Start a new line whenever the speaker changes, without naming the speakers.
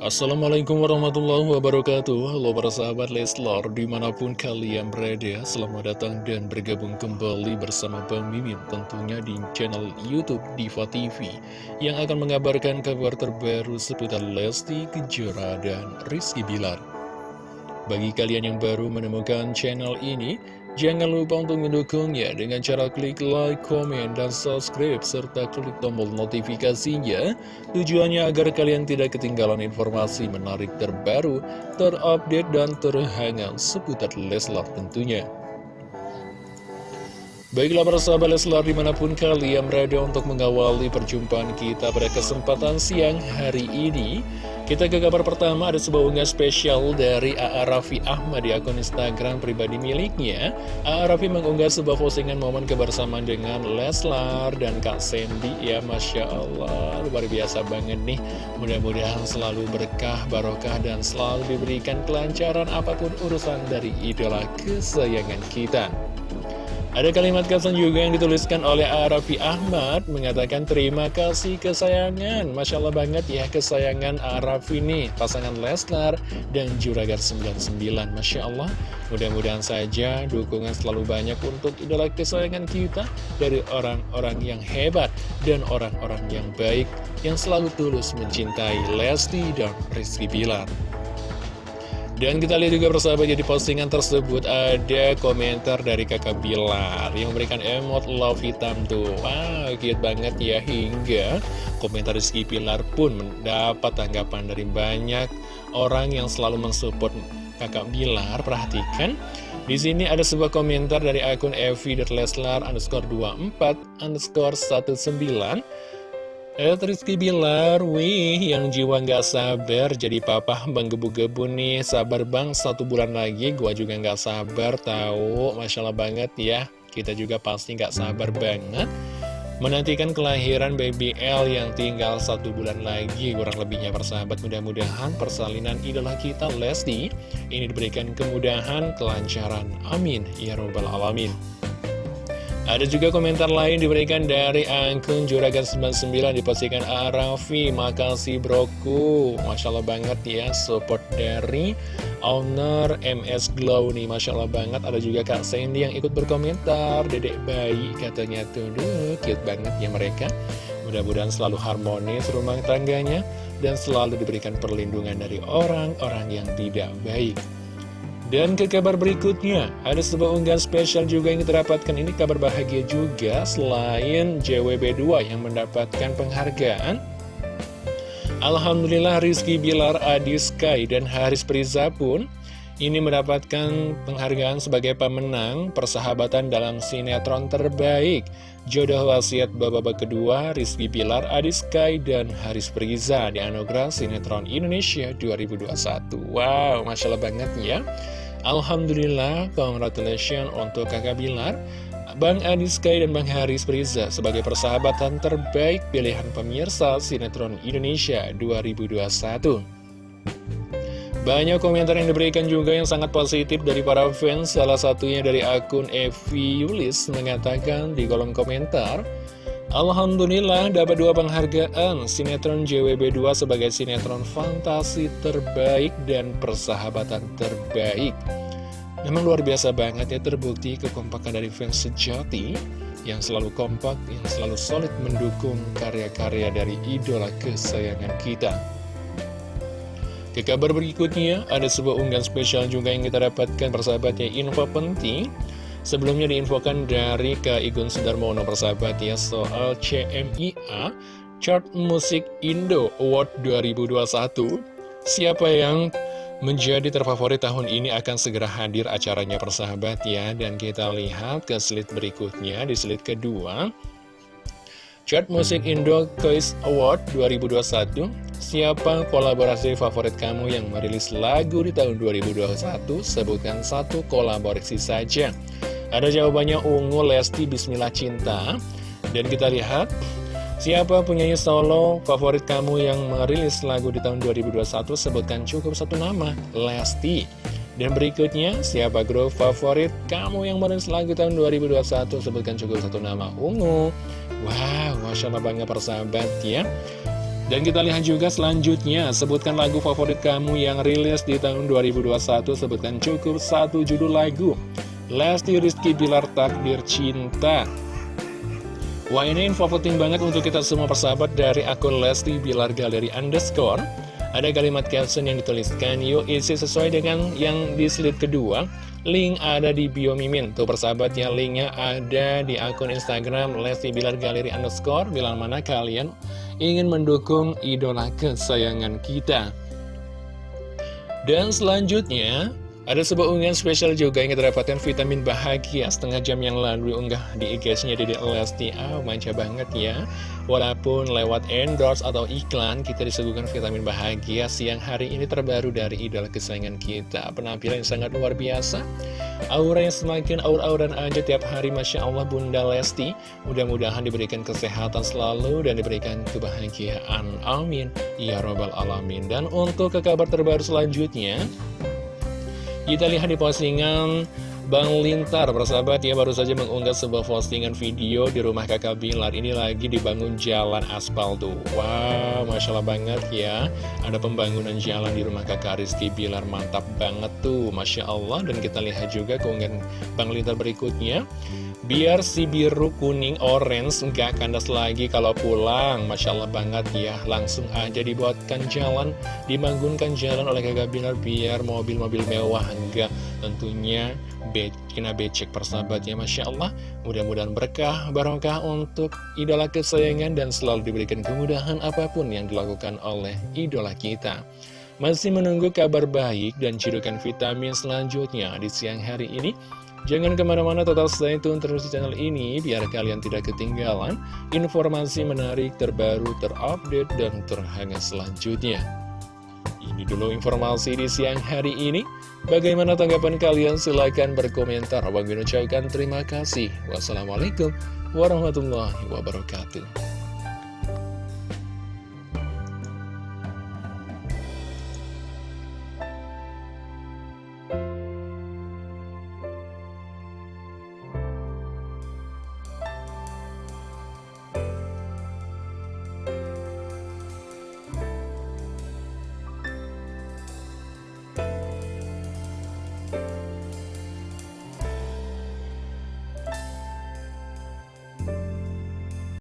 Assalamualaikum warahmatullahi wabarakatuh. Halo para sahabat Leslar Di mana pun kalian berada Selamat datang dan bergabung kembali bersama Bang Mimin Tentunya di channel Youtube Diva TV Yang akan mengabarkan kabar terbaru seputar Lesti Kejora dan Rizky Bilar. Bagi kalian yang baru menemukan channel ini Jangan lupa untuk mendukungnya dengan cara klik like, komen, dan subscribe, serta klik tombol notifikasinya. Tujuannya agar kalian tidak ketinggalan informasi menarik terbaru, terupdate, dan terhangat seputar Leslar tentunya. Baiklah para sahabat Leslar di mana pun kalian berada untuk mengawali perjumpaan kita pada kesempatan siang hari ini Kita ke kabar pertama ada sebuah unggah spesial dari A.A. Raffi Ahmad di akun Instagram pribadi miliknya A.A. Raffi mengunggah sebuah postingan momen kebersamaan dengan Leslar dan Kak Sandy Ya Masya Allah luar biasa banget nih Mudah-mudahan selalu berkah, barokah dan selalu diberikan kelancaran apa pun urusan dari idola kesayangan kita ada kalimat caption juga yang dituliskan oleh Arafi Ahmad mengatakan terima kasih kesayangan. Masya Allah banget ya kesayangan Arafi ini pasangan Lesnar dan Juragar 99. Masya Allah mudah-mudahan saja dukungan selalu banyak untuk idola kesayangan kita dari orang-orang yang hebat dan orang-orang yang baik yang selalu tulus mencintai Lesti dan Rizky Bilar. Dan kita lihat juga persahabat jadi postingan tersebut ada komentar dari kakak Bilar yang memberikan emot love hitam tuh. Wow, cute banget ya hingga komentar Rizky Pilar pun mendapat tanggapan dari banyak orang yang selalu mensupport kakak Bilar. Perhatikan, di sini ada sebuah komentar dari akun evi.leslar underscore 24 underscore 19 Et Rizky Bilar, wih yang jiwa nggak sabar jadi papa bang gebu-gebu nih. Sabar bang satu bulan lagi gua juga nggak sabar tahu? Masya Allah banget ya. Kita juga pasti nggak sabar banget. Menantikan kelahiran baby L yang tinggal satu bulan lagi Kurang lebihnya persahabat mudah-mudahan persalinan idola kita Lesti Ini diberikan kemudahan, kelancaran. Amin. Ya Robbal Alamin ada juga komentar lain diberikan dari akun Juragan99 dipastikan Arafi, makasih broku. Masya Allah banget ya, support dari owner MS Glow nih, Masya Allah banget. Ada juga Kak Sandy yang ikut berkomentar, dedek bayi katanya tuh, duh, cute banget ya mereka. Mudah-mudahan selalu harmonis rumah tangganya dan selalu diberikan perlindungan dari orang-orang yang tidak baik. Dan ke kabar berikutnya, ada sebuah unggahan spesial juga yang kita dapatkan. Ini kabar bahagia juga, selain JWB2 yang mendapatkan penghargaan. Alhamdulillah Rizky Bilar, Adi Sky, dan Haris Priza pun ini mendapatkan penghargaan sebagai pemenang persahabatan dalam sinetron terbaik. Jodoh wasiat babak kedua, Rizky Bilar, Adi Sky, dan Haris Priza di anugerah Sinetron Indonesia 2021. Wow, Masya Allah banget ya. Alhamdulillah, congratulations untuk kakak Bilar, Bang Adi Sky dan Bang Haris Priza sebagai persahabatan terbaik pilihan pemirsa Sinetron Indonesia 2021. Banyak komentar yang diberikan juga yang sangat positif dari para fans, salah satunya dari akun Evi Yulis mengatakan di kolom komentar, Alhamdulillah dapat dua penghargaan sinetron JWB2 sebagai sinetron fantasi terbaik dan persahabatan terbaik. Memang luar biasa banget ya terbukti kekompakan dari fans sejati yang selalu kompak, yang selalu solid mendukung karya-karya dari idola kesayangan kita. Ke kabar berikutnya, ada sebuah unggahan spesial juga yang kita dapatkan persahabatnya info penting Sebelumnya diinfokan dari Kak Igun Sudarmono persahabat ya soal CMIA Chart Musik Indo Award 2021 Siapa yang menjadi terfavorit tahun ini akan segera hadir acaranya persahabat ya. Dan kita lihat ke slide berikutnya di slide kedua. Chart Musik Indo Choice Award 2021 Siapa kolaborasi favorit kamu yang merilis lagu di tahun 2021? Sebutkan satu kolaborasi saja Ada jawabannya Ungu Lesti Bismillah Cinta Dan kita lihat Siapa penyanyi solo favorit kamu yang merilis lagu di tahun 2021? Sebutkan cukup satu nama Lesti dan berikutnya, siapa grup favorit kamu yang merilis lagu tahun 2021? Sebutkan cukup satu nama, Ungu. Wow, Masya Allah bangga persahabat ya. Dan kita lihat juga selanjutnya, sebutkan lagu favorit kamu yang rilis di tahun 2021, sebutkan cukup satu judul lagu. Lesti Rizky Bilar Takdir Cinta. Wah ini info penting banget untuk kita semua persahabat dari akun Lesti Bilar Galeri Underscore. Ada kalimat caption yang dituliskan, yuk isi sesuai dengan yang di slide kedua. Link ada di bio Mimin. Tuh persahabatnya, linknya ada di akun Instagram Lesti Bilar Galeri Underscore. Bilang mana kalian ingin mendukung idola kesayangan kita. Dan selanjutnya, ada sebuah unggahan spesial juga yang kita vitamin bahagia setengah jam yang lalu unggah di IG-nya Dede Lesti. Ah, oh, manja banget ya. Walaupun lewat endorse atau iklan, kita disuguhkan vitamin bahagia siang hari ini terbaru dari idola kesayangan kita. Penampilan yang sangat luar biasa. Aura yang semakin aur-auran aja tiap hari, Masya Allah Bunda Lesti. Mudah-mudahan diberikan kesehatan selalu dan diberikan kebahagiaan. Amin. Ya Robbal Alamin. Dan untuk ke kabar terbaru selanjutnya, kita lihat di postingan Bang Lintar, persahabat ya baru saja mengunggah sebuah postingan video di rumah kakak Bilar. Ini lagi dibangun jalan aspal tuh Wow, Masya Allah banget ya. Ada pembangunan jalan di rumah kakak Rizky Bilar Mantap banget tuh, Masya Allah. Dan kita lihat juga keunggahan Bang Lintar berikutnya Biar si biru kuning orange nggak kandas lagi kalau pulang. Masya Allah banget ya. Langsung aja dibuatkan jalan Dibangunkan jalan oleh kakak Bilar Biar mobil-mobil mewah enggak Tentunya be kena becek persahabatnya Masya Allah. Mudah-mudahan berkah barokah untuk idola kesayangan Dan selalu diberikan kemudahan apa pun yang dilakukan oleh idola kita. Masih menunggu kabar baik dan cirukan vitamin selanjutnya di siang hari ini Jangan ke mana-mana total stay tune terus di channel ini biar kalian tidak ketinggalan informasi menarik terbaru terupdate dan terhangat selanjutnya. Ini dulu informasi di siang hari ini. Bagaimana tanggapan kalian? Silahkan berkomentar. Abang ucapkan terima kasih. Wassalamualaikum warahmatullahi wabarakatuh.